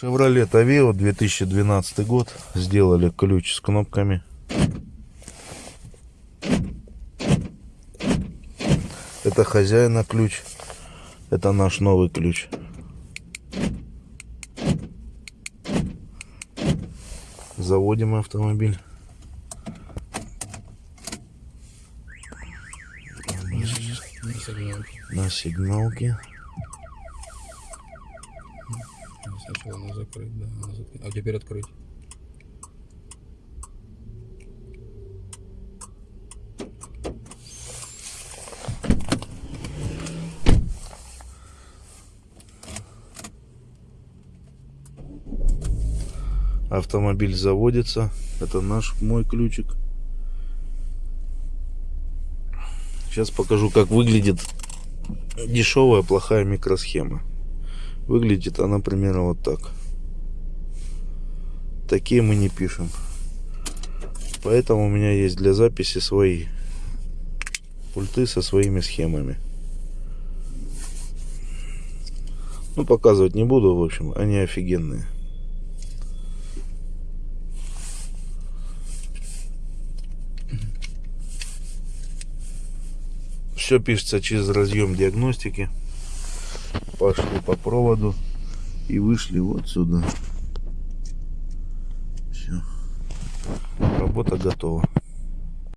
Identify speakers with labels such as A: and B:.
A: Chevrolet Aveo 2012 год. Сделали ключ с кнопками. Это хозяина ключ. Это наш новый ключ. Заводим автомобиль.
B: На сигналке.
A: На сигналке.
B: Сначала надо закрыть, да. надо закрыть. А теперь открыть.
A: Автомобиль заводится. Это наш мой ключик. Сейчас покажу, как выглядит дешевая плохая микросхема. Выглядит она примерно вот так. Такие мы не пишем. Поэтому у меня есть для записи свои пульты со своими схемами. Ну, показывать не буду, в общем, они офигенные. Все пишется через разъем диагностики. Пошли по проводу и вышли вот сюда. Все. Работа готова.